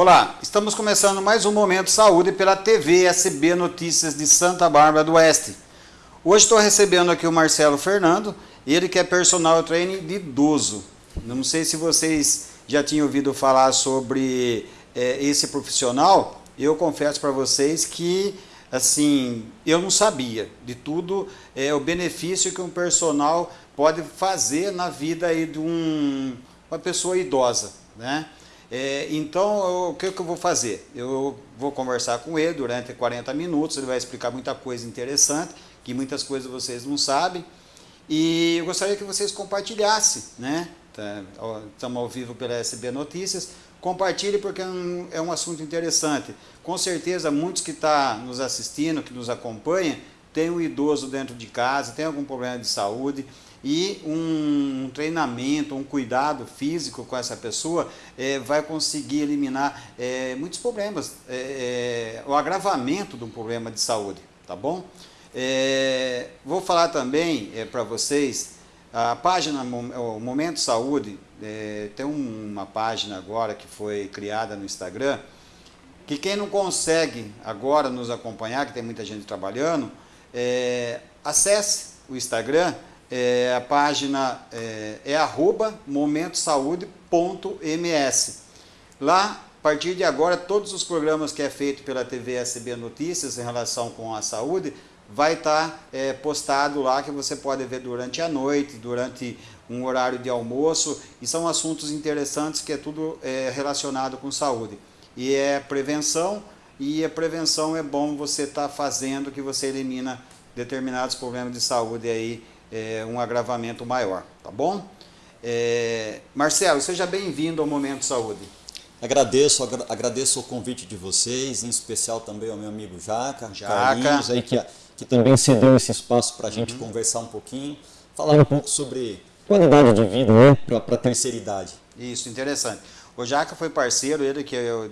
Olá, estamos começando mais um Momento Saúde pela TV SB Notícias de Santa Bárbara do Oeste. Hoje estou recebendo aqui o Marcelo Fernando, ele que é personal trainer de idoso. Não sei se vocês já tinham ouvido falar sobre é, esse profissional, eu confesso para vocês que assim, eu não sabia de tudo é, o benefício que um personal pode fazer na vida aí de um, uma pessoa idosa, né? É, então, o que, que eu vou fazer? Eu vou conversar com ele durante 40 minutos, ele vai explicar muita coisa interessante, que muitas coisas vocês não sabem, e eu gostaria que vocês compartilhassem, né? Tá, estamos ao vivo pela SB Notícias, compartilhe porque é um, é um assunto interessante. Com certeza, muitos que estão tá nos assistindo, que nos acompanham, tem um idoso dentro de casa, tem algum problema de saúde, e um treinamento, um cuidado físico com essa pessoa é, vai conseguir eliminar é, muitos problemas, é, é o agravamento de um problema de saúde, tá bom? É, vou falar também é, para vocês, a página o Momento Saúde, tem uma página agora que foi criada no Instagram, que quem não consegue agora nos acompanhar, que tem muita gente trabalhando, acesse o Instagram, é, a página é, é arroba momentosaude.ms. Lá, a partir de agora, todos os programas que é feito pela TV SB Notícias em relação com a saúde, vai estar tá, é, postado lá que você pode ver durante a noite, durante um horário de almoço, e são assuntos interessantes que é tudo é, relacionado com saúde. E é prevenção, e a prevenção é bom você estar tá fazendo que você elimina determinados problemas de saúde aí é, um agravamento maior, tá bom? É, Marcelo, seja bem-vindo ao Momento Saúde. Agradeço, agra agradeço o convite de vocês, em especial também ao meu amigo Jaca, Jaca. Carlinhos, aí, que, que também cedeu esse espaço para a gente uhum. conversar um pouquinho, falar um pouco sobre qualidade de vida né, para a terceira idade. Isso, interessante. O Jaca foi parceiro, ele que é o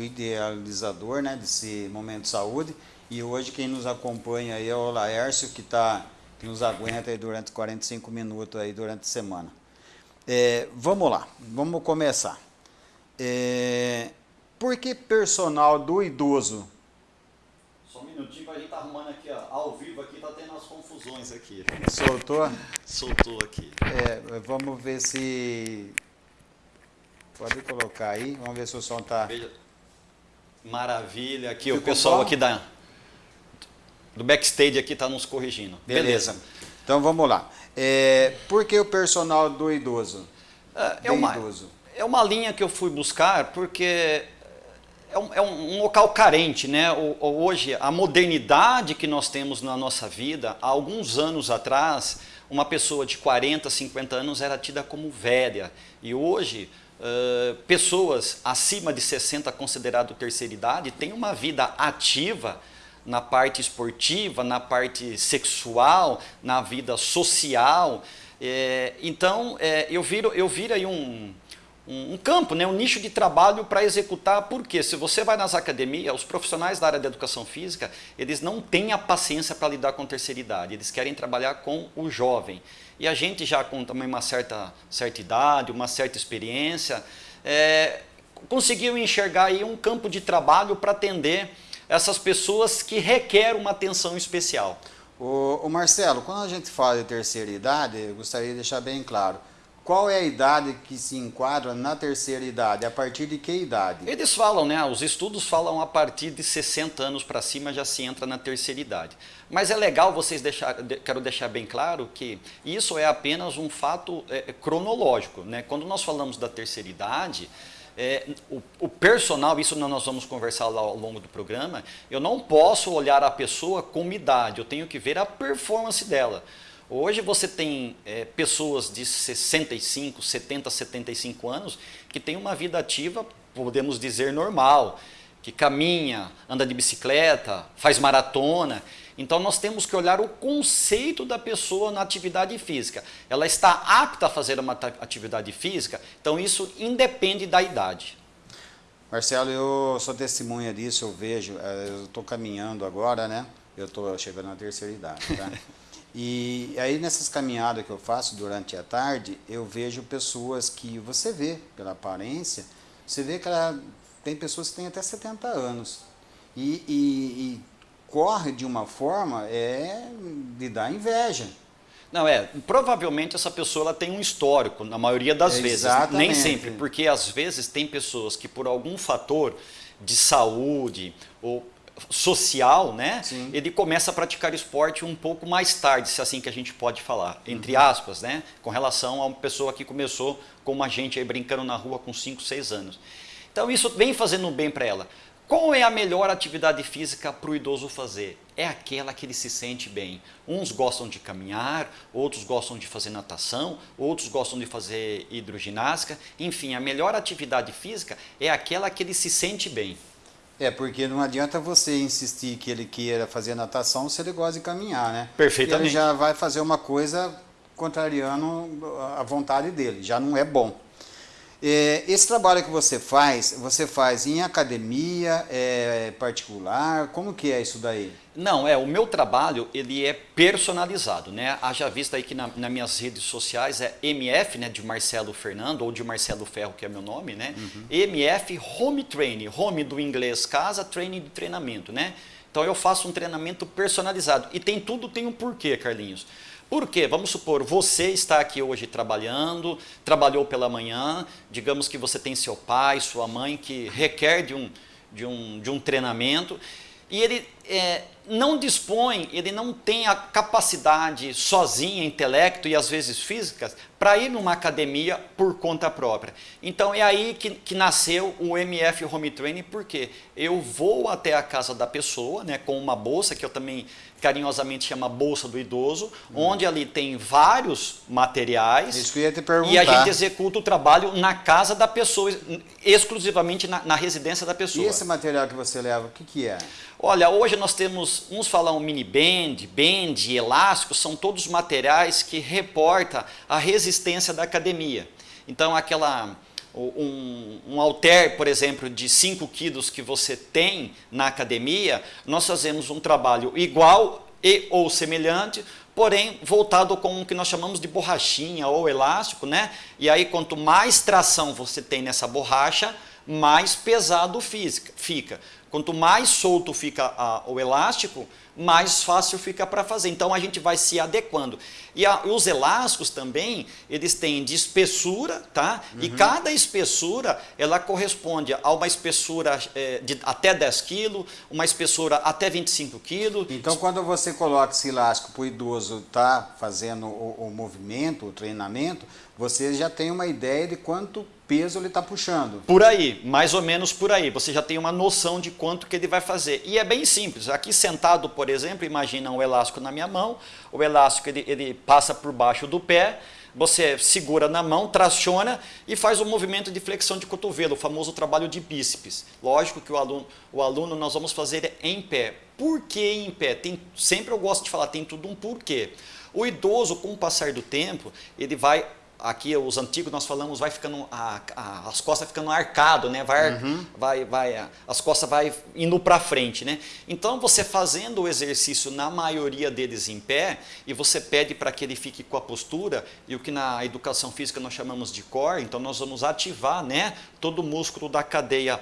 idealizador né, desse Momento Saúde, e hoje quem nos acompanha aí é o Laércio, que está que nos aguenta aí durante 45 minutos aí durante a semana. É, vamos lá, vamos começar. É, por que personal do idoso? Só um minutinho a gente tá arrumando aqui, ó, ao vivo aqui, tá tendo as confusões aqui. Soltou? Soltou aqui. É, vamos ver se... Pode colocar aí, vamos ver se o som está... Maravilha, aqui Ficou o pessoal bom? aqui da do backstage aqui está nos corrigindo. Beleza. Beleza. Então vamos lá. É, por que o personal do idoso? É, é uma, idoso? é uma linha que eu fui buscar porque é um, é um, local carente, né? Hoje, a modernidade que nós temos na nossa vida, há alguns anos atrás, uma pessoa de 40, 50 anos era tida como velha. E hoje, uh, pessoas acima de 60, considerado terceira idade, têm uma vida ativa, na parte esportiva, na parte sexual, na vida social. É, então, é, eu, viro, eu viro aí um, um, um campo, né, um nicho de trabalho para executar, porque se você vai nas academias, os profissionais da área da educação física, eles não têm a paciência para lidar com terceira idade, eles querem trabalhar com o jovem. E a gente já com também uma certa, certa idade, uma certa experiência, é, conseguiu enxergar aí um campo de trabalho para atender essas pessoas que requerem uma atenção especial. O, o, Marcelo, quando a gente fala de terceira idade, eu gostaria de deixar bem claro, qual é a idade que se enquadra na terceira idade? A partir de que idade? Eles falam, né? Os estudos falam a partir de 60 anos para cima já se entra na terceira idade. Mas é legal vocês deixar, quero deixar bem claro que isso é apenas um fato é, cronológico, né? Quando nós falamos da terceira idade, é, o, o, personal, isso nós vamos conversar lá ao longo do programa, eu não posso olhar a pessoa como idade, eu tenho que ver a performance dela. Hoje você tem é, pessoas de 65, 70, 75 anos que têm uma vida ativa, podemos dizer, normal, que caminha, anda de bicicleta, faz maratona. Então nós temos que olhar o conceito da pessoa na atividade física. Ela está apta a fazer uma atividade física, então isso independe da idade. Marcelo, eu sou testemunha disso, eu vejo, eh, eu estou caminhando agora, né? Eu estou chegando na terceira idade, tá? E aí nessas caminhadas que eu faço durante a tarde, eu vejo pessoas que você vê pela aparência, você vê que ela tem pessoas que têm até 70 anos. E, e, e corre de uma forma é de dar inveja. Não, é, provavelmente essa pessoa ela tem um histórico, na maioria das é vezes, nem sempre, porque às vezes tem pessoas que por algum fator de saúde ou social, né, Sim. ele começa a praticar esporte um pouco mais tarde, se é assim que a gente pode falar, entre uhum. aspas, né, com relação a uma pessoa que começou como a gente aí brincando na rua com 5, 6 anos. Então isso vem fazendo bem para ela. Qual é a melhor atividade física para o idoso fazer? É aquela que ele se sente bem. Uns gostam de caminhar, outros gostam de fazer natação, outros gostam de fazer hidroginástica. Enfim, a melhor atividade física é aquela que ele se sente bem. É, porque não adianta você insistir que ele queira fazer natação se ele gosta de caminhar, né? Perfeitamente. Ele já vai fazer uma coisa contrariando a vontade dele, já não é bom. É, esse trabalho que você faz, você faz em academia, é, particular, como que é isso daí? Não, é, o meu trabalho ele é personalizado, né? Haja vista aí que na, nas minhas redes sociais é MF, né, de Marcelo Fernando, ou de Marcelo Ferro, que é meu nome, né? Uhum. MF Home Training, home do inglês casa, training de treinamento, né? Então eu faço um treinamento personalizado. E tem tudo, tem um porquê, Carlinhos. Por quê? Vamos supor, você está aqui hoje trabalhando, trabalhou pela manhã, digamos que você tem seu pai, sua mãe que requer de um, de um, de um treinamento e ele é, não dispõe, ele não tem a capacidade sozinha, intelecto e às vezes físicas, para ir numa academia por conta própria. Então é aí que, que nasceu o MF Home Training, porque eu vou até a casa da pessoa, né, com uma bolsa que eu também carinhosamente chama Bolsa do Idoso, hum. onde ali tem vários materiais. Isso que eu ia te perguntar. E a gente executa o trabalho na casa da pessoa, exclusivamente na, na residência da pessoa. E esse material que você leva, o que, que é? Olha, hoje nós temos, uns falam mini band, band, elástico, são todos materiais que reportam a resistência da academia. Então aquela um, um por exemplo, de 5 quilos que você tem na academia, nós fazemos um trabalho igual e ou semelhante, porém voltado com o que nós chamamos de borrachinha ou elástico, né? E aí quanto mais tração você tem nessa borracha, mais pesado fica. Quanto mais solto fica a, o elástico, mais fácil fica para fazer. Então a gente vai se adequando. E a, os elásticos também, eles têm de espessura, tá? Uhum. E cada espessura, ela corresponde a uma espessura é, de até 10 kg, uma espessura até 25 kg. Então quando você coloca esse elástico para o idoso estar tá fazendo o, o movimento, o treinamento, você já tem uma ideia de quanto peso ele está puxando. Por aí, mais ou menos por aí. Você já tem uma noção de quanto que ele vai fazer. E é bem simples. Aqui sentado, por exemplo, imagina um elástico na minha mão. O elástico ele, ele passa por baixo do pé. Você segura na mão, traciona e faz um movimento de flexão de cotovelo, o famoso trabalho de bíceps. Lógico que o aluno, o aluno nós vamos fazer em pé. Por que em pé? Tem, sempre eu gosto de falar, tem tudo um porquê. O idoso, com o passar do tempo, ele vai aqui os antigos nós falamos vai ficando a, a, as costas ficando arcado né? Vai uhum. vai vai as costas vai indo para frente né? Então você fazendo o exercício na maioria deles em pé e você pede para que ele fique com a postura e o que na educação física nós chamamos de core então nós vamos ativar né? Todo o músculo da cadeia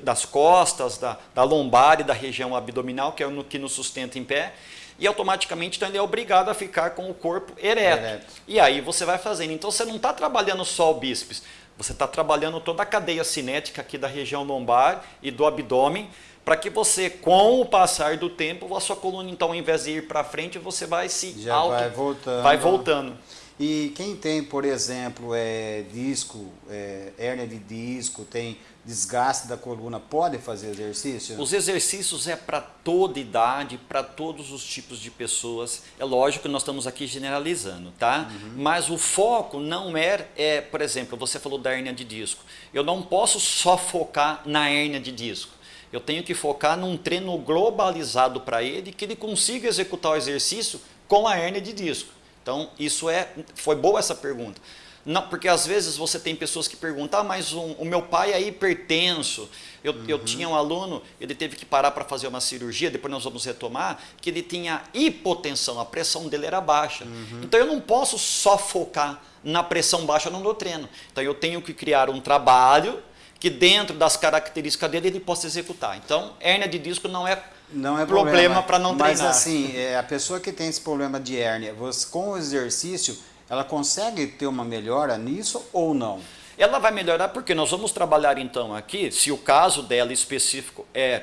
das costas da, da lombar e da região abdominal que é o que nos sustenta em pé e automaticamente então ele é obrigado a ficar com o corpo ereto. ereto. E aí você vai fazendo. Então você não está trabalhando só o bíceps, você está trabalhando toda a cadeia cinética aqui da região lombar e do abdômen, para que você, com o passar do tempo, a sua coluna, então, ao invés de ir para frente, você vai se Já auto, vai voltando. Vai voltando. E quem tem, por exemplo, é, disco, é, hérnia de disco, tem desgaste da coluna, pode fazer exercício? Os exercícios é para toda idade, para todos os tipos de pessoas. É lógico que nós estamos aqui generalizando, tá? Uhum. Mas o foco não é, é, por exemplo, você falou da hérnia de disco. Eu não posso só focar na hérnia de disco. Eu tenho que focar num treino globalizado para ele, que ele consiga executar o exercício com a hérnia de disco. Então, isso é, foi boa essa pergunta. Não, porque às vezes você tem pessoas que perguntam, ah, mas um, o meu pai é hipertenso. Eu, uhum. eu tinha um aluno, ele teve que parar para fazer uma cirurgia, depois nós vamos retomar, que ele tinha hipotensão, a pressão dele era baixa. Uhum. Então eu não posso só focar na pressão baixa no meu treino. Então eu tenho que criar um trabalho que dentro das características dele ele possa executar. Então, hérnia de disco não é, não é problema para não mas, treinar. Mas assim, é, a pessoa que tem esse problema de hérnia, você, com o exercício, ela consegue ter uma melhora nisso ou não? Ela vai melhorar porque nós vamos trabalhar então aqui, se o caso dela específico é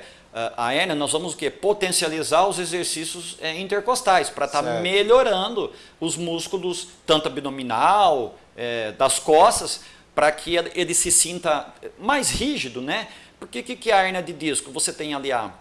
a hérnia, nós vamos o quê? Potencializar os exercícios é, intercostais para estar tá melhorando os músculos, tanto abdominal, é, das costas, para que ele se sinta mais rígido, né? Porque o que, que é a hernia de disco? Você tem ali a,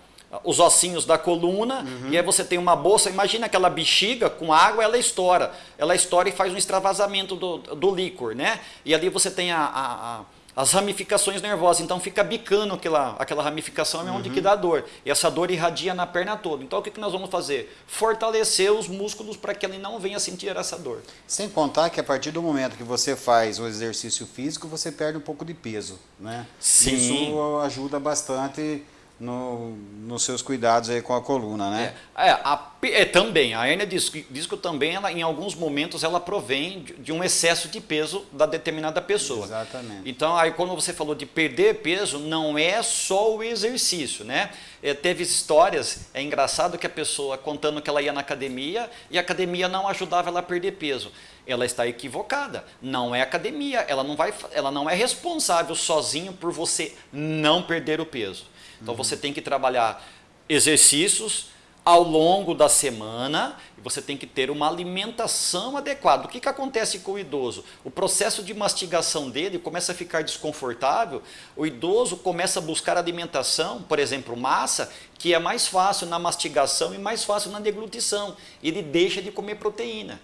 os ossinhos da coluna uhum. e aí você tem uma bolsa. Imagina aquela bexiga com água, ela estoura. Ela estoura e faz um extravasamento do, do líquor, né? E ali você tem a, a, a as ramificações nervosas, então fica bicando aquela, aquela ramificação, é onde uhum. que dá dor. E essa dor irradia na perna toda. Então o que, que nós vamos fazer? Fortalecer os músculos para que ele não venha sentir essa dor. Sem contar que a partir do momento que você faz o exercício físico, você perde um pouco de peso, né? Sim. Isso ajuda bastante no, nos seus cuidados aí com a coluna, né? É, é, a, é também, a hernia disco, disco também, ela, em alguns momentos, ela provém de, de, um excesso de peso da determinada pessoa. Exatamente. Então, aí quando você falou de perder peso, não é só o exercício, né? É, teve histórias, é engraçado que a pessoa contando que ela ia na academia e a academia não ajudava ela a perder peso. Ela está equivocada. Não é academia, ela não, vai, ela não é responsável sozinho por você não perder o peso. Então uhum. você tem que trabalhar exercícios ao longo da semana e você tem que ter uma alimentação adequada. O que, que acontece com o idoso? O processo de mastigação dele começa a ficar desconfortável, o idoso começa a buscar alimentação, por exemplo, massa, que é mais fácil na mastigação e mais fácil na deglutição. Ele deixa de comer proteína.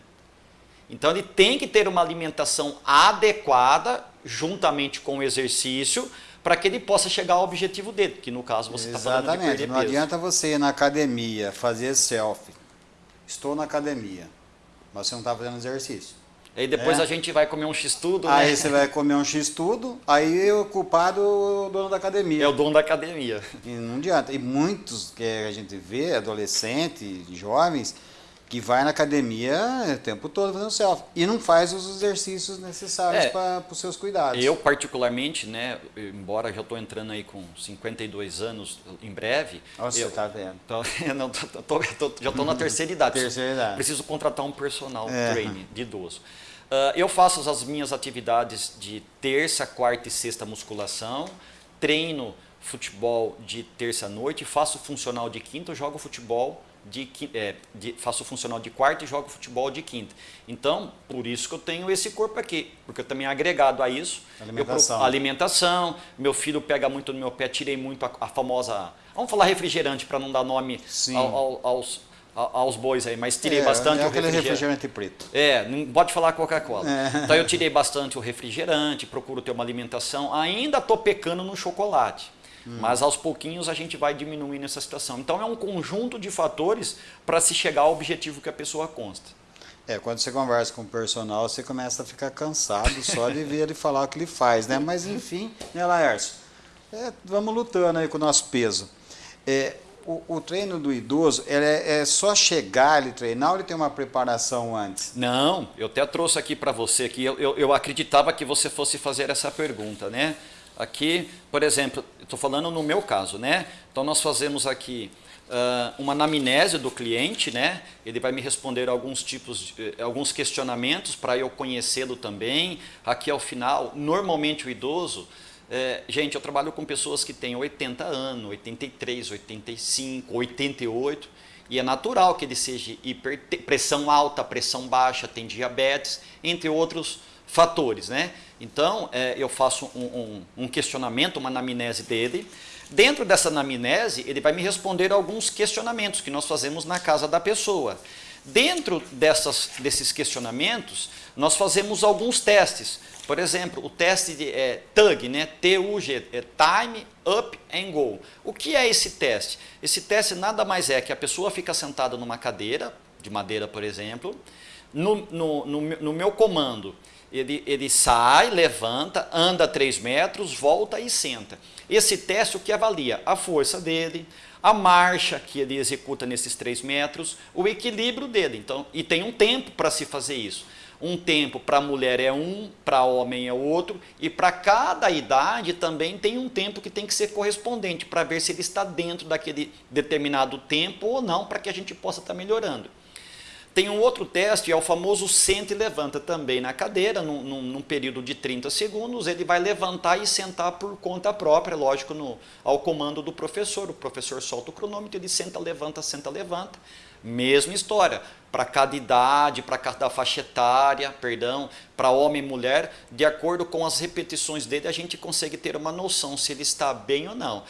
Então ele tem que ter uma alimentação adequada, juntamente com o exercício, para que ele possa chegar ao objetivo dele, que no caso você está falando de perder não adianta você ir na academia, fazer selfie. Estou na academia, mas você não está fazendo exercício. Aí depois é. a gente vai comer um x-tudo, Aí né? você vai comer um x-tudo, aí o culpado é o dono da academia. É o dono da academia. E não adianta. E muitos que a gente vê, adolescentes, jovens, que vai na academia o tempo todo fazendo selfie e não faz os exercícios necessários é, para os seus cuidados. Eu particularmente, né, embora já estou entrando aí com 52 anos em breve. Nossa, eu, você está vendo. Tô, não, tô, tô, já estou na terceira idade. terceira idade. Preciso contratar um personal é. trainer de idoso. Uh, eu faço as minhas atividades de terça, quarta e sexta musculação, treino futebol de terça noite, faço funcional de quinta, jogo futebol de, é, de, faço funcional de quarta e jogo futebol de quinta. Então, por isso que eu tenho esse corpo aqui, porque eu também agregado a isso. Alimentação. Eu, alimentação. Meu filho pega muito no meu pé, tirei muito a, a famosa. Vamos falar refrigerante para não dar nome ao, ao, aos, aos bois aí, mas tirei é, bastante é o refrigerante. refrigerante preto. É, não pode falar Coca-Cola. É. Então eu tirei bastante o refrigerante, procuro ter uma alimentação. Ainda estou pecando no chocolate. Hum. Mas aos pouquinhos a gente vai diminuindo essa situação. Então é um conjunto de fatores para se chegar ao objetivo que a pessoa consta. É, quando você conversa com o personal, você começa a ficar cansado só de ver ele falar o que ele faz, né? Mas enfim, né, Laércio? É, vamos lutando aí com o nosso peso. É, o, o, treino do idoso é, é, só chegar ele treinar ou ele tem uma preparação antes? Não, eu até trouxe aqui para você que eu, eu, eu acreditava que você fosse fazer essa pergunta, né? Aqui, por exemplo, estou falando no meu caso, né? Então nós fazemos aqui uh, uma anamnese do cliente, né? Ele vai me responder alguns tipos, de, alguns questionamentos para eu conhecê-lo também. Aqui ao final, normalmente o idoso, é, gente, eu trabalho com pessoas que têm 80 anos, 83, 85, 88, e é natural que ele seja hiper, pressão alta, pressão baixa, tem diabetes, entre outros fatores, né? Então, é, eu faço um, um, um, questionamento, uma anamnese dele. Dentro dessa anamnese, ele vai me responder alguns questionamentos que nós fazemos na casa da pessoa. Dentro dessas, desses questionamentos, nós fazemos alguns testes. Por exemplo, o teste de é, TUG, né? T-U-G, é Time, Up and Go. O que é esse teste? Esse teste nada mais é que a pessoa fica sentada numa cadeira, de madeira, por exemplo, no, no, no, no meu comando, ele, ele sai, levanta, anda 3 metros, volta e senta. Esse teste o que avalia? A força dele, a marcha que ele executa nesses 3 metros, o equilíbrio dele. Então, e tem um tempo para se fazer isso. Um tempo para mulher é um, para homem é outro, e para cada idade também tem um tempo que tem que ser correspondente, para ver se ele está dentro daquele determinado tempo ou não, para que a gente possa estar tá melhorando. Tem um outro teste, é o famoso senta e levanta também na cadeira, num, num, num, período de 30 segundos, ele vai levantar e sentar por conta própria, lógico, no, ao comando do professor. O professor solta o cronômetro, ele senta, levanta, senta, levanta. Mesma história, para cada idade, para cada faixa etária, perdão, para homem e mulher, de acordo com as repetições dele, a gente consegue ter uma noção se ele está bem ou não.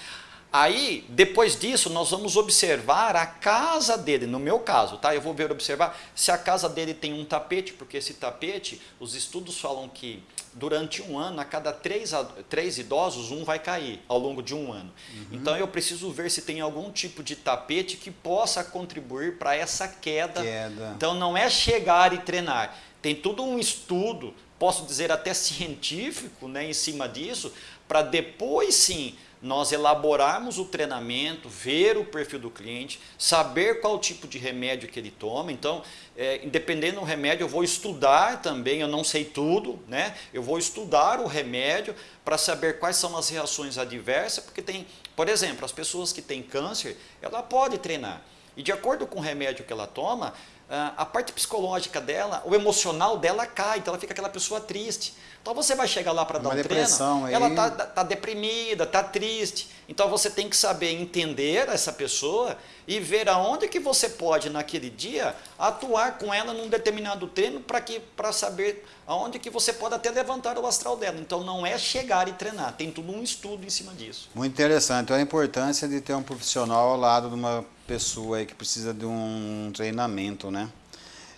Aí, depois disso, nós vamos observar a casa dele, no meu caso, tá? Eu vou ver, observar se a casa dele tem um tapete, porque esse tapete, os estudos falam que durante um ano, a cada três, três idosos, um vai cair ao longo de um ano. Uhum. Então, eu preciso ver se tem algum tipo de tapete que possa contribuir para essa queda. queda. Então, não é chegar e treinar. Tem todo um estudo, posso dizer até científico, né, em cima disso, para depois sim nós elaborarmos o treinamento, ver o perfil do cliente, saber qual tipo de remédio que ele toma. Então, é, independente do remédio, eu vou estudar também, eu não sei tudo, né? Eu vou estudar o remédio para saber quais são as reações adversas, porque tem, por exemplo, as pessoas que têm câncer, ela pode treinar. E de acordo com o remédio que ela toma, a parte psicológica dela, o emocional dela cai, então ela fica aquela pessoa triste. Então você vai chegar lá para dar um treino, aí. ela está tá deprimida, está triste. Então você tem que saber entender essa pessoa e ver aonde que você pode naquele dia atuar com ela num determinado treino para que para saber aonde que você pode até levantar o astral dela. Então não é chegar e treinar, tem tudo um estudo em cima disso. Muito interessante. Então a importância de ter um profissional ao lado de uma pessoa aí que precisa de um treinamento, né?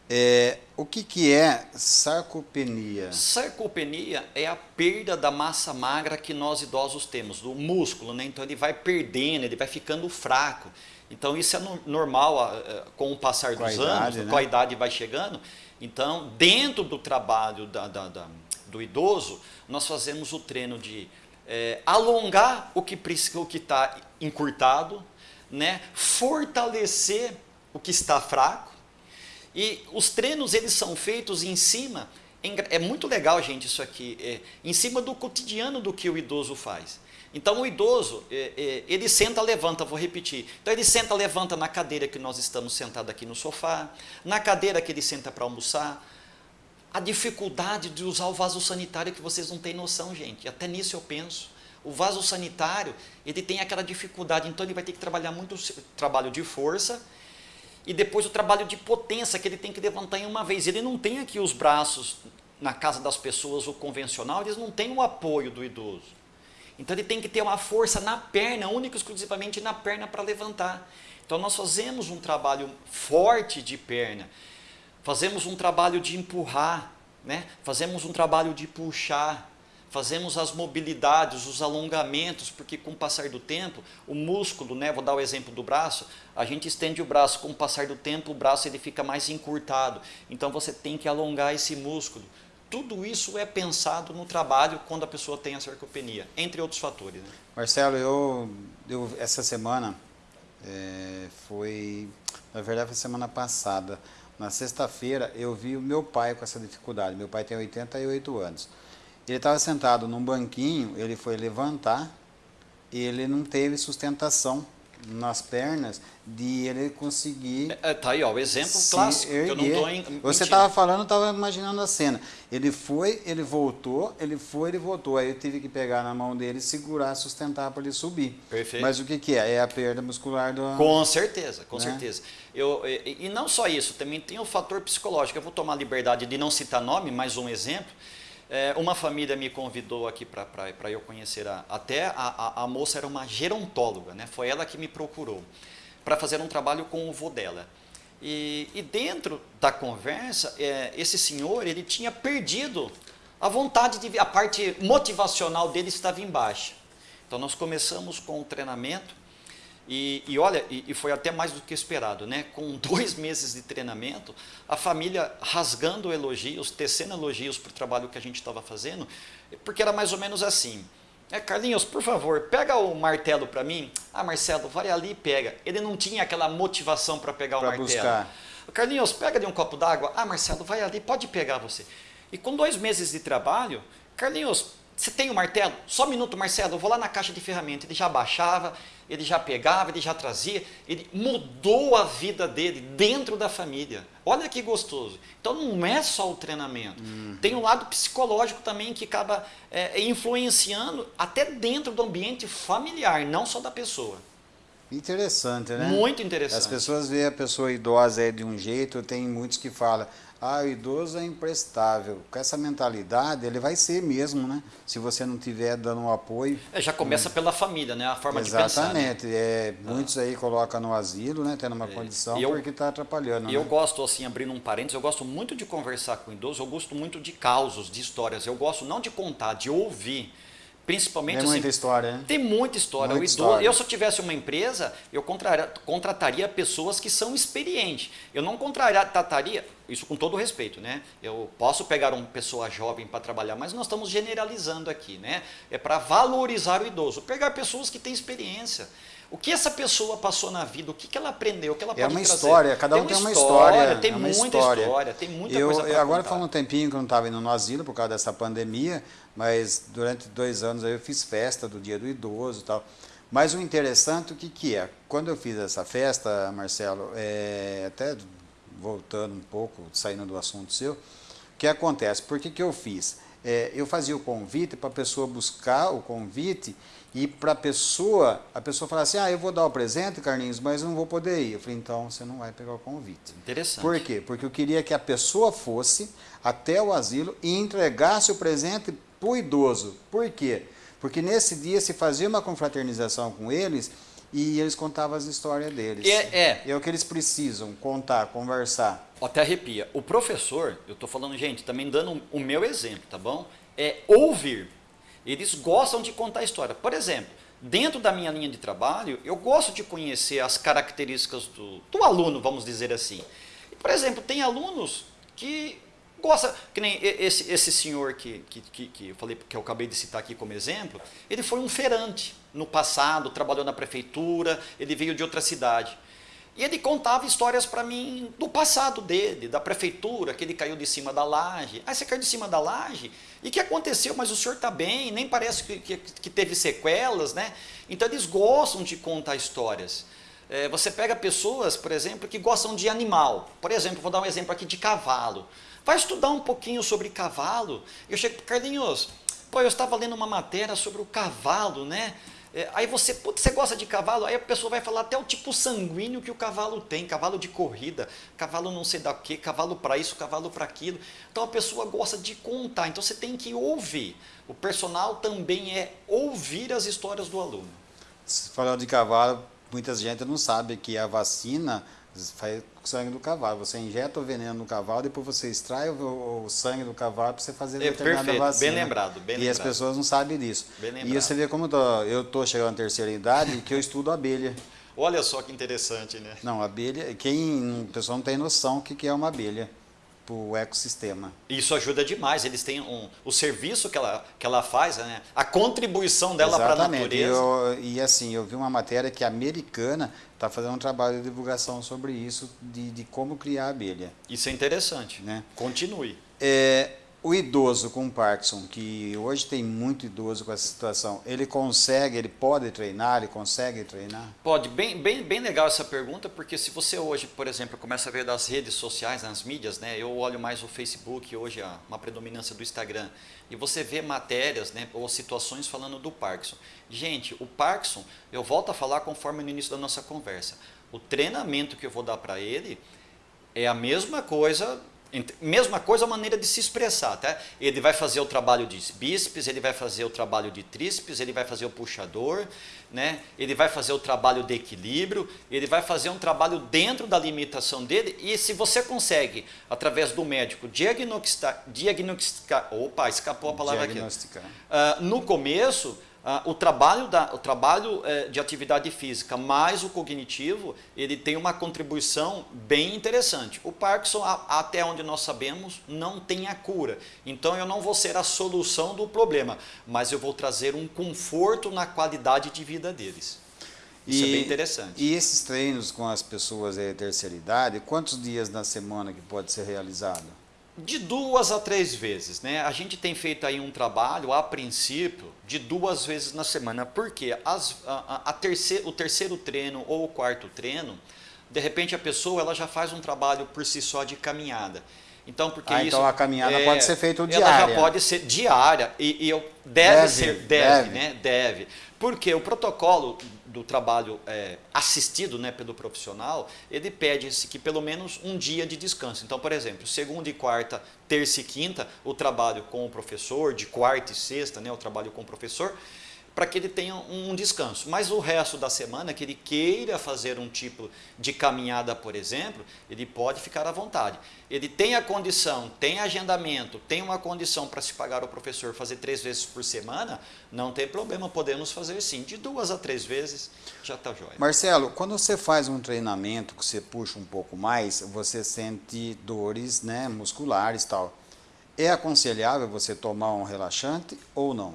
É, o que, que é sarcopenia? Sarcopenia é a perda da massa magra que nós idosos temos, do músculo, né? Então ele vai perdendo, ele vai ficando fraco. Então isso é no, normal com o passar com dos anos, idade, né? com a idade vai chegando. Então, dentro do trabalho da, da, da, do idoso, nós fazemos o treino de é, alongar o que está encurtado, né? fortalecer o que está fraco, e os treinos eles são feitos em cima, é muito legal gente isso aqui, é, em cima do cotidiano do que o idoso faz. Então o idoso, é, é, ele senta, levanta, vou repetir. Então ele senta, levanta na cadeira que nós estamos sentados aqui no sofá, na cadeira que ele senta para almoçar. A dificuldade de usar o vaso sanitário que vocês não têm noção, gente. Até nisso eu penso. O vaso sanitário, ele tem aquela dificuldade, então ele vai ter que trabalhar muito trabalho de força e depois o trabalho de potência que ele tem que levantar em uma vez. Ele não tem aqui os braços na casa das pessoas, o convencional, eles não têm o apoio do idoso. Então ele tem que ter uma força na perna, única e exclusivamente na perna para levantar. Então nós fazemos um trabalho forte de perna, fazemos um trabalho de empurrar, né? fazemos um trabalho de puxar, fazemos as mobilidades, os alongamentos, porque com o passar do tempo, o músculo, né, vou dar o exemplo do braço, a gente estende o braço, com o passar do tempo o braço ele fica mais encurtado, então você tem que alongar esse músculo. Tudo isso é pensado no trabalho quando a pessoa tem a sarcopenia, entre outros fatores. Né? Marcelo, eu, eu essa semana, é, foi, na verdade foi semana passada, na sexta-feira eu vi o meu pai com essa dificuldade, meu pai tem 88 anos, ele estava sentado num banquinho, ele foi levantar, e ele não teve sustentação nas pernas de ele conseguir. É, tá aí, ó, o exemplo clássico. Em, Você estava falando, estava imaginando a cena. Ele foi, ele voltou, ele foi, ele voltou. Aí eu tive que pegar na mão dele, segurar, sustentar para ele subir. Perfeito. Mas o que, que é? É a perda muscular do. Com certeza, com né? certeza. Eu, e, e não só isso, também tem o fator psicológico. Eu vou tomar a liberdade de não citar nome, mais um exemplo. É, uma família me convidou aqui para eu conhecer, a, até a, a, a, moça era uma gerontóloga, né? foi ela que me procurou para fazer um trabalho com o vô dela. E, e dentro da conversa, é, esse senhor ele tinha perdido a vontade de a parte motivacional dele estava embaixo. Então nós começamos com o treinamento e, e olha, e, e, foi até mais do que esperado, né? Com dois meses de treinamento, a família rasgando elogios, tecendo elogios para o trabalho que a gente estava fazendo, porque era mais ou menos assim. É, Carlinhos, por favor, pega o martelo para mim. Ah, Marcelo, vai ali e pega. Ele não tinha aquela motivação para pegar pra o martelo. Buscar. Carlinhos, pega ali um copo d'água. Ah, Marcelo, vai ali, pode pegar você. E com dois meses de trabalho, Carlinhos, você tem o um martelo? Só um minuto, Marcelo, eu vou lá na caixa de ferramentas. Ele já baixava, ele já pegava, ele já trazia, ele mudou a vida dele dentro da família. Olha que gostoso. Então não é só o treinamento, uhum. tem um lado psicológico também que acaba é, influenciando até dentro do ambiente familiar, não só da pessoa. Interessante, né? Muito interessante. As pessoas veem a pessoa idosa de um jeito, tem muitos que falam, ah, o idoso é imprestável. Com essa mentalidade, ele vai ser mesmo, né? Se você não tiver dando um apoio. É, já começa pela família, né? A forma Exatamente. de pensar. Né? Exatamente. É, ah. Muitos aí colocam no asilo, né? Tendo uma é. condição eu, porque está atrapalhando. E né? eu gosto, assim, abrindo um parênteses, eu gosto muito de conversar com idosos, eu gosto muito de causos, de histórias. Eu gosto não de contar, de ouvir. Principalmente tem muita assim, história, né? Tem muita história. Muita idoso, história. Eu, se eu tivesse uma empresa, eu contrataria pessoas que são experientes. Eu não contrataria, isso com todo respeito, né? Eu posso pegar uma pessoa jovem para trabalhar, mas nós estamos generalizando aqui, né? É para valorizar o idoso. Pegar pessoas que têm experiência. O que essa pessoa passou na vida, o que, que ela aprendeu, o que ela é pode uma trazer. história, cada um tem uma, uma história, história. Tem é muita história. história. tem muita eu, coisa eu Agora faz um tempinho que eu não estava indo no asilo por causa dessa pandemia, mas durante dois anos aí eu fiz festa do dia do idoso e tal. Mas o interessante, o que, que é? Quando eu fiz essa festa, Marcelo, é, até voltando um pouco, saindo do assunto seu, o que acontece? Por que, que eu fiz? É, eu fazia o convite para a pessoa buscar o convite e para a pessoa, a pessoa fala assim, ah, eu vou dar o presente, Carlinhos, mas não vou poder ir. Eu falei, então você não vai pegar o convite. Interessante. Por quê? Porque eu queria que a pessoa fosse até o asilo e entregasse o presente para o idoso. Por quê? Porque nesse dia se fazia uma confraternização com eles e eles contavam as histórias deles. É, é. é o que eles precisam, contar, conversar. Até arrepia. O professor, eu estou falando, gente, também dando o meu exemplo, tá bom? É ouvir. Eles gostam de contar história. Por exemplo, dentro da minha linha de trabalho, eu gosto de conhecer as características do, do aluno, vamos dizer assim. por exemplo, tem alunos que gostam, que nem esse, esse senhor que, que, que, que, eu falei, que eu acabei de citar aqui como exemplo, ele foi um feirante no passado, trabalhou na prefeitura, ele veio de outra cidade. E ele contava histórias para mim do passado dele, da prefeitura, que ele caiu de cima da laje. Ah, você caiu de cima da laje? E que aconteceu? Mas o senhor está bem, nem parece que, que, que, teve sequelas, né? Então eles gostam de contar histórias. É, você pega pessoas, por exemplo, que gostam de animal. Por exemplo, vou dar um exemplo aqui de cavalo. Vai estudar um pouquinho sobre cavalo. Eu chego para Carlinhos, pô, eu estava lendo uma matéria sobre o cavalo, né? É, aí você, putz, você gosta de cavalo? Aí a pessoa vai falar até o tipo sanguíneo que o cavalo tem, cavalo de corrida, cavalo não sei da que, cavalo para isso, cavalo para aquilo. Então a pessoa gosta de contar, então você tem que ouvir. O personal também é ouvir as histórias do aluno. Falando de cavalo, muita gente não sabe que a vacina faz sangue do cavalo. Você injeta o veneno no cavalo, depois você extrai o, o sangue do cavalo para você fazer é, determinada perfeito, vacina. Bem lembrado, bem E lembrado. as pessoas não sabem disso. e você vê como eu estou chegando à terceira idade que eu estudo abelha. Olha só que interessante, né? Não, abelha, quem, a pessoa não tem noção do que é uma abelha para o ecossistema. Isso ajuda demais. Eles têm um, o serviço que ela, que ela faz, né? a contribuição dela para a natureza. Eu, e assim, eu vi uma matéria que a americana está fazendo um trabalho de divulgação sobre isso, de, de como criar abelha. Isso é interessante. Né? Continue. É, o idoso com Parkinson, que hoje tem muito idoso com essa situação, ele consegue, ele pode treinar, ele consegue treinar? Pode, bem, bem, bem legal essa pergunta, porque se você hoje, por exemplo, começa a ver das redes sociais, nas mídias, né, eu olho mais o Facebook, hoje há uma predominância do Instagram, e você vê matérias né, ou situações falando do Parkinson. Gente, o Parkinson, eu volto a falar conforme no início da nossa conversa, o treinamento que eu vou dar para ele é a mesma coisa Mesma coisa a maneira de se expressar, tá? Ele vai fazer o trabalho de bíceps, ele vai fazer o trabalho de tríceps, ele vai fazer o puxador, né? Ele vai fazer o trabalho de equilíbrio, ele vai fazer um trabalho dentro da limitação dele e se você consegue, através do médico, diagnosticar, diagnosticar opa, escapou a palavra aqui. Uh, no começo, ah, o trabalho, da, o trabalho eh, de atividade física mais o cognitivo, ele tem uma contribuição bem interessante. O Parkinson, a, até onde nós sabemos, não tem a cura. Então eu não vou ser a solução do problema, mas eu vou trazer um conforto na qualidade de vida deles. Isso e, é bem interessante. E esses treinos com as pessoas de terceira idade, quantos dias na semana que pode ser realizado? De duas a três vezes, né? A gente tem feito aí um trabalho, a princípio, de duas vezes na semana. Porque as, a, a terceiro, o terceiro treino ou o quarto treino, de repente a pessoa ela já faz um trabalho por si só de caminhada. Então, porque ah, isso, então a caminhada é, pode ser feita diária. Ela já pode ser diária e, e eu, deve, deve, ser, deve, deve, né? Deve. Porque o protocolo do trabalho é, assistido né, pelo profissional, ele pede que pelo menos um dia de descanso. Então, por exemplo, segunda e quarta, terça e quinta, o trabalho com o professor, de quarta e sexta, né, o trabalho com o professor, para que ele tenha um descanso. Mas o resto da semana, que ele queira fazer um tipo de caminhada, por exemplo, ele pode ficar à vontade. Ele tem a condição, tem agendamento, tem uma condição para se pagar o professor fazer três vezes por semana, não tem problema, podemos fazer sim. De duas a três vezes, já está jóia. Marcelo, quando você faz um treinamento que você puxa um pouco mais, você sente dores né, musculares e tal. É aconselhável você tomar um relaxante ou não?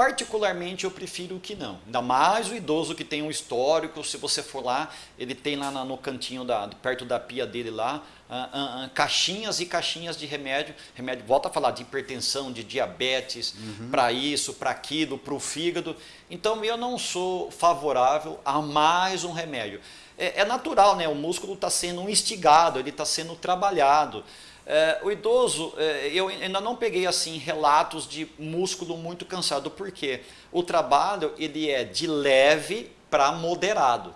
Particularmente eu prefiro que não. Ainda mais o idoso que tem um histórico, se você for lá, ele tem lá no cantinho, da, perto da pia dele lá, uh, uh, uh, caixinhas e caixinhas de remédio. Remédio, volta a falar de hipertensão, de diabetes, uhum. para isso, para aquilo, para o fígado. Então eu não sou favorável a mais um remédio. É, é natural, né? o músculo está sendo instigado, ele está sendo trabalhado. É, o idoso, é, eu ainda não peguei assim relatos de músculo muito cansado, porque o trabalho ele é de leve para moderado.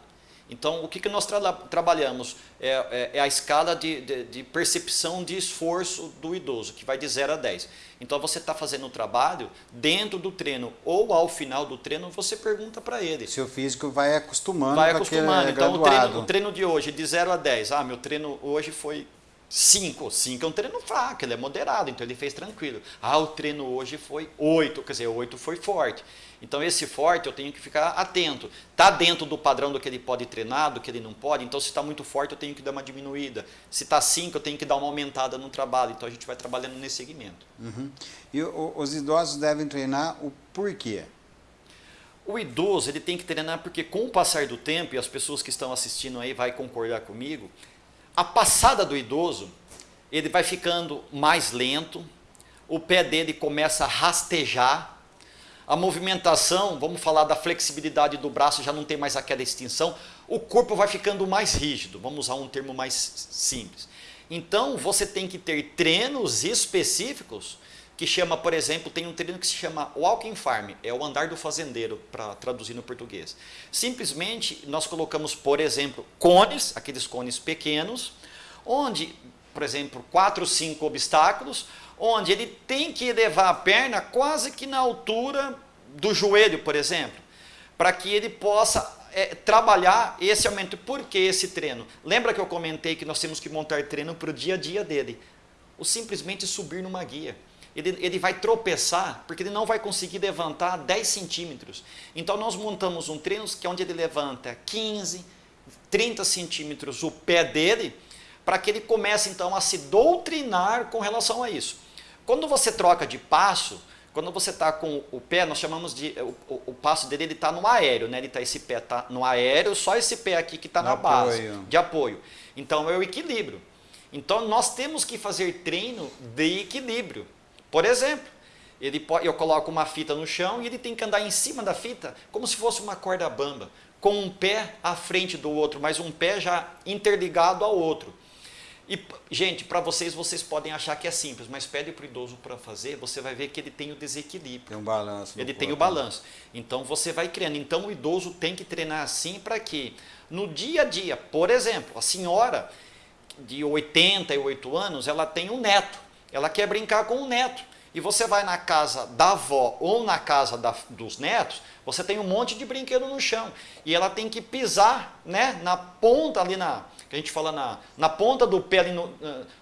Então, o que, que nós tra trabalhamos? É, é, é, a escala de, de, de, percepção de esforço do idoso, que vai de 0 a 10. Então, você está fazendo o trabalho dentro do treino ou ao final do treino, você pergunta para ele. Seu físico vai acostumando Vai acostumando. Então, o treino, o treino de hoje, de 0 a 10. Ah, meu treino hoje foi 5. 5 é um treino fraco, ele é moderado, então ele fez tranquilo. Ah, o treino hoje foi 8, quer dizer, 8 foi forte. Então esse forte eu tenho que ficar atento. Está dentro do padrão do que ele pode treinar, do que ele não pode, então se está muito forte eu tenho que dar uma diminuída. Se está 5 eu tenho que dar uma aumentada no trabalho, então a gente vai trabalhando nesse segmento. Uhum. E os idosos devem treinar o porquê? O idoso ele tem que treinar porque com o passar do tempo, e as pessoas que estão assistindo aí vai concordar comigo, a passada do idoso, ele vai ficando mais lento, o pé dele começa a rastejar, a movimentação, vamos falar da flexibilidade do braço, já não tem mais aquela extensão, o corpo vai ficando mais rígido, vamos usar um termo mais simples. Então, você tem que ter treinos específicos que chama, por exemplo, tem um treino que se chama Walking Farm, é o andar do fazendeiro, para traduzir no português. Simplesmente, nós colocamos, por exemplo, cones, aqueles cones pequenos, onde, por exemplo, quatro, cinco obstáculos, onde ele tem que elevar a perna quase que na altura do joelho, por exemplo, para que ele possa é, trabalhar esse aumento. Por que esse treino? Lembra que eu comentei que nós temos que montar treino para o dia a dia dele? O simplesmente subir numa guia ele, ele vai tropeçar, porque ele não vai conseguir levantar 10 centímetros. Então nós montamos um treino que é onde ele levanta 15, 30 centímetros o pé dele, para que ele comece então a se doutrinar com relação a isso. Quando você troca de passo, quando você está com o pé, nós chamamos de, o, o, o passo dele ele está no aéreo, né? ele tá, esse pé está no aéreo, só esse pé aqui que está na base, apoio. de apoio. Então é o equilíbrio. Então nós temos que fazer treino de equilíbrio. Por exemplo, ele pode, eu coloco uma fita no chão e ele tem que andar em cima da fita como se fosse uma corda bamba, com um pé à frente do outro, mas um pé já interligado ao outro. E, gente, para vocês, vocês podem achar que é simples, mas pede para o idoso para fazer, você vai ver que ele tem o desequilíbrio. Tem um balanço. Ele tem o balanço. Então, você vai criando. Então, o idoso tem que treinar assim para que, no dia a dia, por exemplo, a senhora de 88 anos, ela tem um neto. Ela quer brincar com o neto. E você vai na casa da avó ou na casa da, dos netos, você tem um monte de brinquedo no chão. E ela tem que pisar né, na ponta ali na. Que a gente fala na, na ponta do pé, ali no,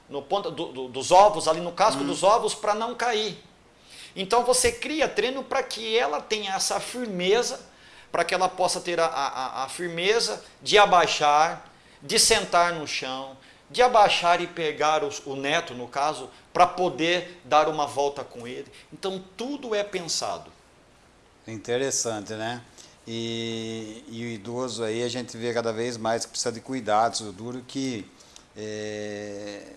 no ponta do, do, dos ovos, ali no casco hum. dos ovos, para não cair. Então você cria treino para que ela tenha essa firmeza, para que ela possa ter a, a, a firmeza de abaixar, de sentar no chão, de abaixar e pegar os, o neto, no caso, para poder dar uma volta com ele. Então, tudo é pensado. Interessante, né? E, e o idoso aí a gente vê cada vez mais que precisa de cuidados. O duro que é,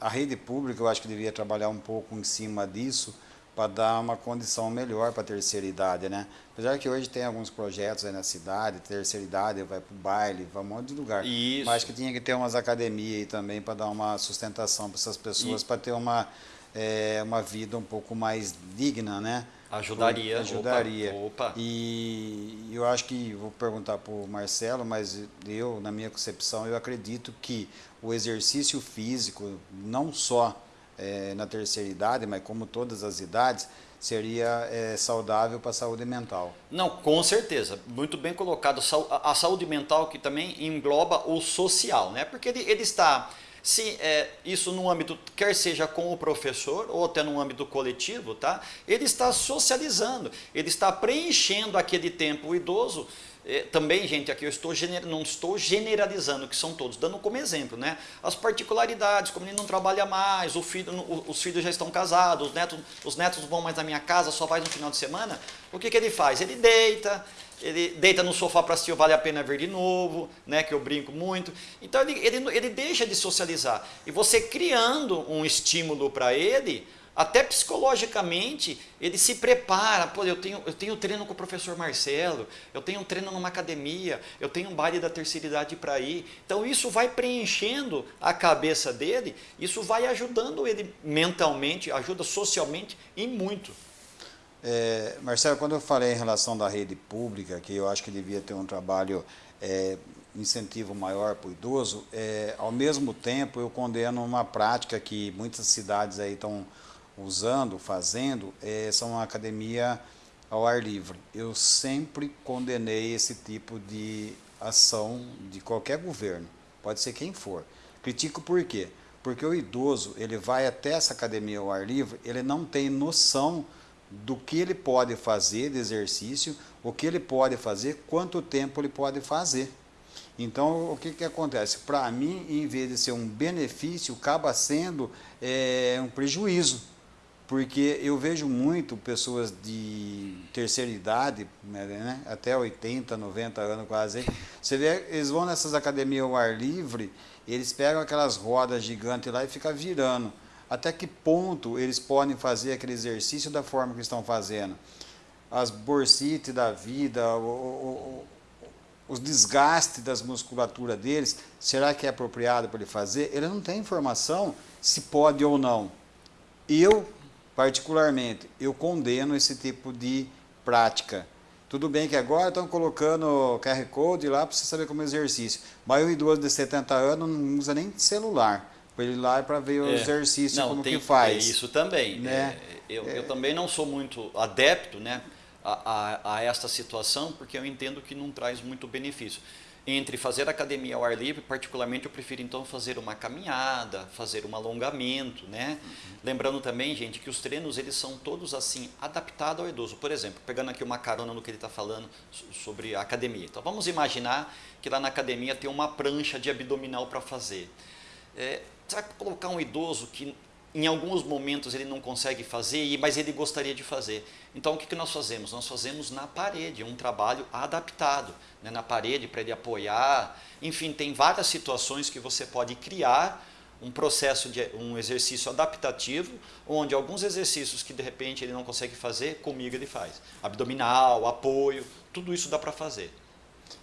a rede pública eu acho que devia trabalhar um pouco em cima disso para dar uma condição melhor para a terceira idade, né? Apesar que hoje tem alguns projetos aí na cidade, terceira idade vai para o baile, vai um monte de lugar. Isso. Mas acho que tinha que ter umas academias aí também para dar uma sustentação para essas pessoas, para ter uma, é, uma vida um pouco mais digna, né? Ajudaria. Ajudaria. Opa, opa. E eu acho que, vou perguntar para o Marcelo, mas eu, na minha concepção, eu acredito que o exercício físico, não só é, na terceira idade, mas como todas as idades, seria é, saudável para a saúde mental. Não, com certeza. Muito bem colocado. A saúde mental que também engloba o social, né? Porque ele, ele está se é, isso no âmbito, quer seja com o professor ou até no âmbito coletivo, tá? ele está socializando, ele está preenchendo aquele tempo. O idoso, também, gente, aqui eu estou não estou generalizando, que são todos, dando como exemplo, né? As particularidades, como ele não trabalha mais, filho, os filhos já estão casados, os netos, os netos vão mais na minha casa, só vai no final de semana. O que, que ele faz? Ele deita, ele deita no sofá para assistir Vale a Pena Ver de novo, né, que eu brinco muito. Então ele, ele, ele deixa de socializar. E você criando um estímulo para ele, até psicologicamente, ele se prepara. Pô, eu tenho, eu tenho treino com o professor Marcelo, eu tenho treino numa academia, eu tenho um baile da terceira idade para ir. Então isso vai preenchendo a cabeça dele, isso vai ajudando ele mentalmente, ajuda socialmente e muito. É, Marcelo, quando eu falei em relação da rede pública, que eu acho que devia ter um trabalho, é, incentivo maior para o idoso, é, ao mesmo tempo eu condeno uma prática que muitas cidades aí estão usando, fazendo, é, são uma academia ao ar livre. Eu sempre condenei esse tipo de ação de qualquer governo, pode ser quem for. Critico por quê? Porque o idoso, ele vai até essa academia ao ar livre, ele não tem noção do que ele pode fazer de exercício, o que ele pode fazer, quanto tempo ele pode fazer. Então, o que, que acontece? Para mim, em vez de ser um benefício, acaba sendo é, um prejuízo. Porque eu vejo muito pessoas de terceira idade, né, até 80, 90 anos quase, você vê, eles vão nessas academias ao ar livre, eles pegam aquelas rodas gigantes lá e ficam virando até que ponto eles podem fazer aquele exercício da forma que estão fazendo. As bursites da vida, o, o, os desgastes das musculaturas deles, será que é apropriado para ele fazer? Ele não tem informação se pode ou não. Eu, particularmente, eu condeno esse tipo de prática. Tudo bem que agora estão colocando QR Code lá para você saber como é exercício. Mas o idoso de 70 anos não usa nem celular para ele ir lá para ver o é. exercício não, como tem, que faz. É isso também. Né? É, eu, é. eu também não sou muito adepto né, a, a, a, esta situação, porque eu entendo que não traz muito benefício. Entre fazer academia ao ar livre, particularmente eu prefiro então fazer uma caminhada, fazer um alongamento, né? Uhum. Lembrando também, gente, que os treinos eles são todos assim adaptados ao idoso. Por exemplo, pegando aqui uma carona no que ele está falando sobre a academia. Então vamos imaginar que lá na academia tem uma prancha de abdominal para fazer. É, você vai colocar um idoso que em alguns momentos ele não consegue fazer, mas ele gostaria de fazer. Então o que, nós fazemos? Nós fazemos na parede, um trabalho adaptado, né? na parede para ele apoiar. Enfim, tem várias situações que você pode criar um processo de um exercício adaptativo, onde alguns exercícios que de repente ele não consegue fazer, comigo ele faz. Abdominal, apoio, tudo isso dá para fazer.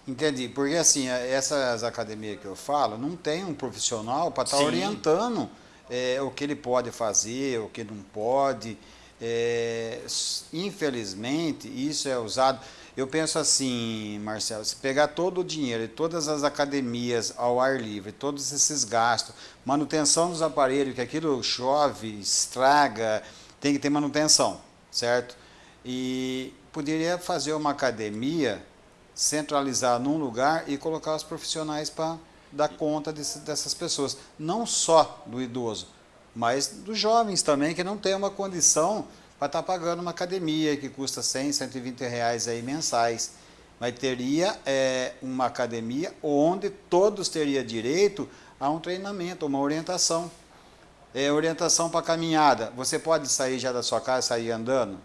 Entendi, porque assim, essas academias que eu falo, não tem um profissional para estar tá orientando é, o que ele pode fazer, o que não pode. É, infelizmente, isso é usado. Eu penso assim, Marcelo, se pegar todo o dinheiro e todas as academias ao ar livre, todos esses gastos, manutenção dos aparelhos, que aquilo chove, estraga, tem que ter manutenção, certo? E poderia fazer uma academia centralizar num lugar e colocar os profissionais para dar conta desse, dessas pessoas. Não só do idoso, mas dos jovens também, que não tem uma condição para estar pagando uma academia que custa 100, 120 reais aí mensais. Mas teria é, uma academia onde todos teriam direito a um treinamento, uma orientação. É, orientação para caminhada. Você pode sair já da sua casa e sair andando?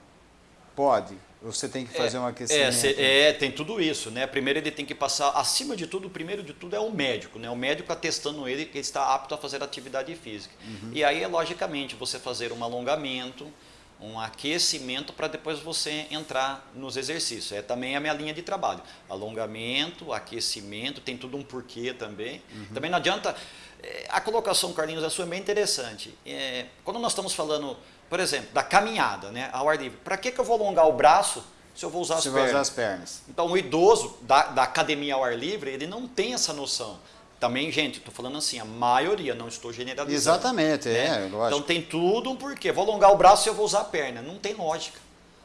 Pode. Você tem que fazer é, um aquecimento. É, é, tem tudo isso, né? Primeiro ele tem que passar, acima de tudo, o primeiro de tudo é o médico, né? O médico atestando ele que ele está apto a fazer atividade física. Uhum. E aí, logicamente, você fazer um alongamento, um aquecimento para depois você entrar nos exercícios. É também a minha linha de trabalho. Alongamento, aquecimento, tem tudo um porquê também. Uhum. Também não adianta. É, a colocação, Carlinhos, a sua é bem interessante. É, quando nós estamos falando por exemplo, da caminhada, né, ao ar livre. Para que, que eu vou alongar o braço se eu vou usar as se pernas? Usar as pernas. Então, o idoso da, da academia ao ar livre, ele não tem essa noção. Também, gente, estou falando assim, a maioria, não estou generalizando. Exatamente, né? é, lógico. Então tem tudo um porquê. Vou alongar o braço e eu vou usar a perna. Não tem lógica.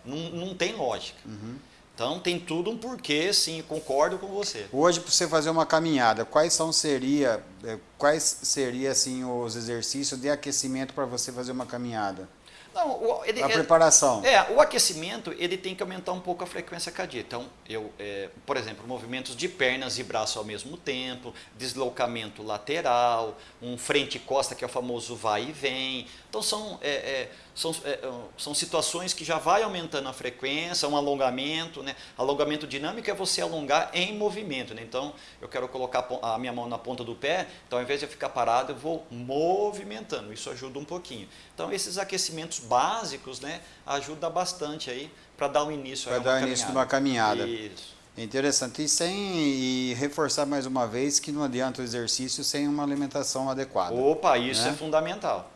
Não, não tem lógica. Uhum. Então tem tudo um porquê, sim, concordo com você. Hoje, para você fazer uma caminhada, quais são seria, eh, quais seria assim os exercícios de aquecimento para você fazer uma caminhada? Não, o, ele, a preparação. É, o aquecimento ele tem que aumentar um pouco a frequência cardíaca. Então, eu, é, por exemplo, movimentos de pernas e braço ao mesmo tempo, deslocamento lateral, um frente-costa que é o famoso vai e vem. Então, são, é, é, são, é, são situações que já vai aumentando a frequência, um alongamento. Né? Alongamento dinâmico é você alongar em movimento. Né? Então, eu quero colocar a minha mão na ponta do pé, então ao invés de eu ficar parado, eu vou movimentando. Isso ajuda um pouquinho. Então, esses aquecimentos básicos né, ajudam bastante aí para dar um início Para dar início de uma caminhada. Isso. Interessante. E sem e reforçar mais uma vez que não adianta o exercício sem uma alimentação adequada. Opa, isso né? é fundamental.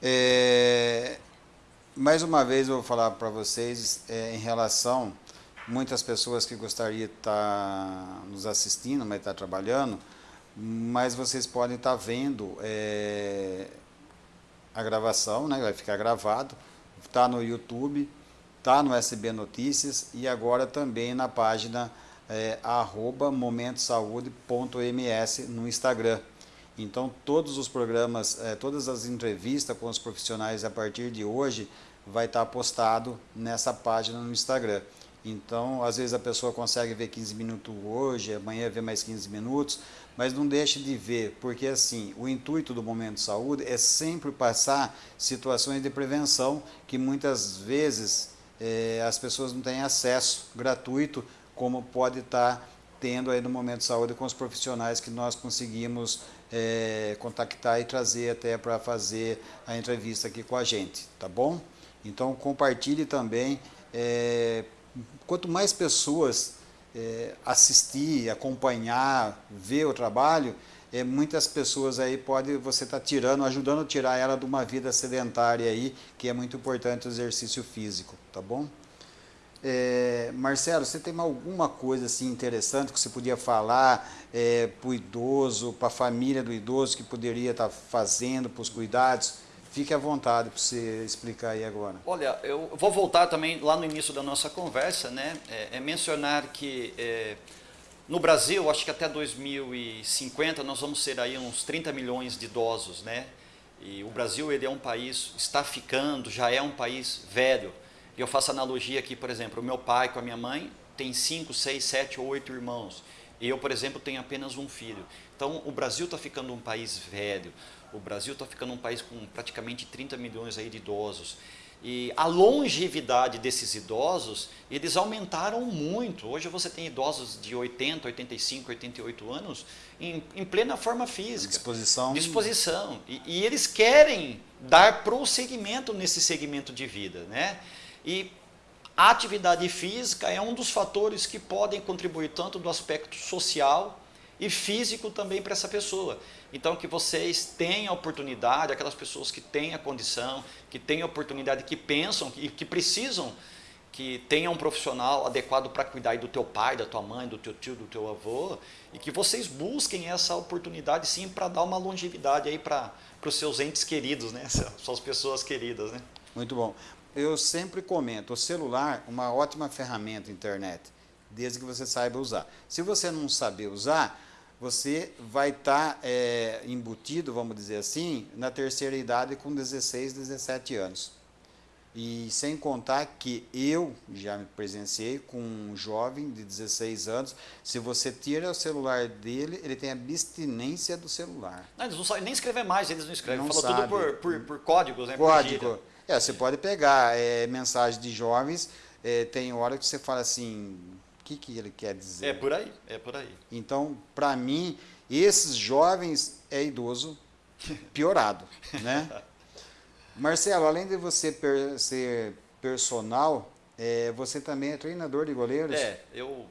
É, mais uma vez eu vou falar para vocês é, em relação muitas pessoas que gostariam de estar tá nos assistindo, mas estar tá trabalhando, mas vocês podem estar tá vendo é, a gravação, né, vai ficar gravado, está no YouTube, está no SB Notícias e agora também na página é, arroba momentosaude.ms no Instagram. Então, todos os programas, eh, todas as entrevistas com os profissionais a partir de hoje vai estar postado nessa página no Instagram. Então, às vezes a pessoa consegue ver 15 minutos hoje, amanhã vê mais 15 minutos, mas não deixe de ver, porque assim, o intuito do Momento de Saúde é sempre passar situações de prevenção que muitas vezes eh, as pessoas não têm acesso gratuito, como pode estar tendo aí no Momento de Saúde com os profissionais que nós conseguimos é, contactar e trazer até para fazer a entrevista aqui com a gente, tá bom? Então compartilhe também, é, quanto mais pessoas é, assistir, acompanhar, ver o trabalho, é, muitas pessoas aí pode você tá tirando, ajudando a tirar ela de uma vida sedentária aí, que é muito importante o exercício físico, tá bom? É, Marcelo, você tem alguma coisa assim interessante que você podia falar é, para o idoso, para a família do idoso que poderia estar tá fazendo para os cuidados? Fique à vontade para você explicar aí agora. Olha, eu vou voltar também lá no início da nossa conversa, né? É, é mencionar que é, no Brasil, acho que até 2050 nós vamos ser aí uns 30 milhões de idosos, né? E o Brasil ele é um país, está ficando, já é um país velho. E eu faço analogia aqui, por exemplo, o meu pai com a minha mãe tem 5, 6, 7 ou 8 irmãos. E eu, por exemplo, tenho apenas um filho. Então, o Brasil está ficando um país velho. O Brasil está ficando um país com praticamente 30 milhões aí de idosos. E a longevidade desses idosos, eles aumentaram muito. Hoje você tem idosos de 80, 85, 88 anos em, em plena forma física. Disposição. Disposição. E, e eles querem dar prosseguimento nesse segmento de vida, né? E a atividade física é um dos fatores que podem contribuir tanto do aspecto social e físico também para essa pessoa. Então que vocês tenham a oportunidade, aquelas pessoas que têm a condição, que têm a oportunidade, que pensam e que, que precisam que tenha um profissional adequado para cuidar do teu pai, da tua mãe, do teu tio, do teu avô, e que vocês busquem essa oportunidade sim para dar uma longevidade aí para os seus entes queridos, né? Suas pessoas queridas, né? Muito bom eu sempre comento, o celular uma ótima ferramenta internet, desde que você saiba usar. Se você não saber usar, você vai estar tá, é, embutido, vamos dizer assim, na terceira idade com 16, 17 anos. E sem contar que eu já me presenciei com um jovem de 16 anos, se você tira o celular dele, ele tem abstinência do celular. Não, eles não sabem nem escrever mais, eles não escrevem, não Falou tudo por, por, por códigos, né? Código. É, você pode pegar é, mensagens de jovens é, tem hora que você fala assim, o que, que ele quer dizer? É por aí, é por aí. Então, para mim, esses jovens é idoso piorado, né? Marcelo, além de você per ser personal, é, você também é treinador de goleiros? É, eu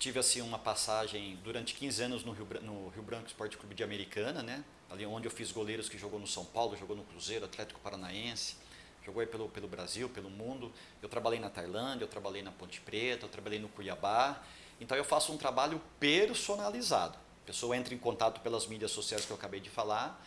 tive assim uma passagem durante 15 anos no Rio, no Rio Branco Esporte Clube de Americana, né? Ali onde eu fiz goleiros que jogou no São Paulo, jogou no Cruzeiro, Atlético Paranaense, jogou aí pelo, pelo Brasil, pelo mundo. Eu trabalhei na Tailândia, eu trabalhei na Ponte Preta, eu trabalhei no Cuiabá. Então eu faço um trabalho personalizado. A pessoa entra em contato pelas mídias sociais que eu acabei de falar,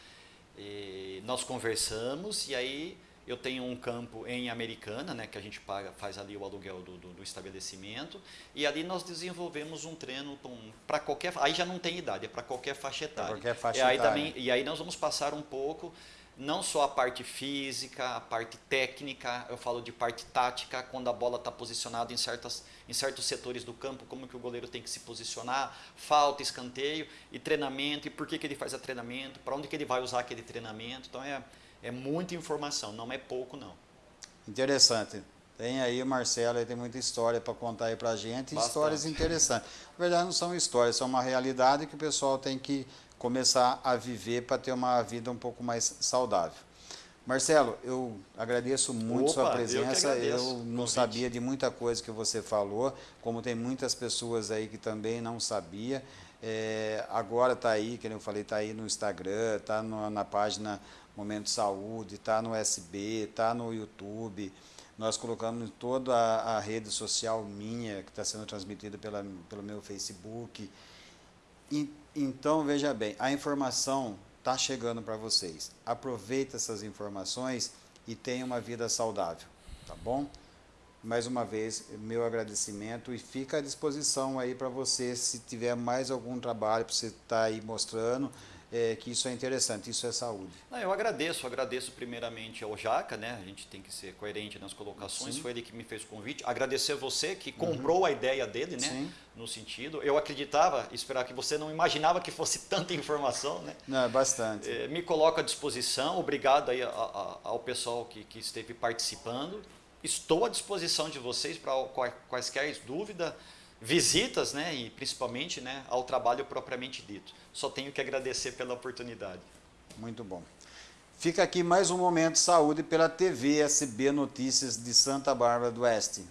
nós conversamos e aí eu tenho um campo em Americana, né, que a gente paga, faz ali o aluguel do, do, do estabelecimento, e ali nós desenvolvemos um treino para qualquer. Aí já não tem idade, é para qualquer faixa etária. qualquer faixa e aí etária. Também, e aí nós vamos passar um pouco não só a parte física, a parte técnica, eu falo de parte tática, quando a bola está posicionada em, certas, em certos setores do campo, como que o goleiro tem que se posicionar, falta, escanteio e treinamento, e por que, que ele faz o treinamento, para onde que ele vai usar aquele treinamento. Então é, é muita informação, não é pouco não. Interessante. Tem aí o Marcelo, ele tem muita história para contar aí para a gente, Bastante. histórias interessantes. Na verdade não são histórias, são uma realidade que o pessoal tem que começar a viver para ter uma vida um pouco mais saudável. Marcelo, eu agradeço muito Opa, sua presença. Eu, eu não convite. sabia de muita coisa que você falou, como tem muitas pessoas aí que também não sabia. É, agora está aí, que eu falei, está aí no Instagram, está na página Momento Saúde, está no SB, está no YouTube. Nós colocamos em toda a, a rede social minha, que está sendo transmitida pela, pelo meu Facebook. E, então, veja bem, a informação está chegando para vocês. Aproveita essas informações e tenha uma vida saudável, tá bom? Mais uma vez, meu agradecimento e fica à disposição aí para você, se tiver mais algum trabalho para você estar tá aí mostrando, é, que isso é interessante, isso é saúde. Não, eu agradeço, agradeço primeiramente ao Jaca, né? A gente tem que ser coerente nas colocações, Sim. foi ele que me fez o convite. Agradecer a você que comprou uhum. a ideia dele, né? Sim. No sentido, eu acreditava, esperar que você não imaginava que fosse tanta informação, né? Não, é bastante. É, me coloco à disposição, obrigado aí a, a, ao pessoal que, que esteve participando. Estou à disposição de vocês para quaisquer dúvidas visitas, né, e principalmente, né, ao trabalho propriamente dito. Só tenho que agradecer pela oportunidade. Muito bom. Fica aqui mais um momento saúde pela TV SB Notícias de Santa Bárbara do Oeste.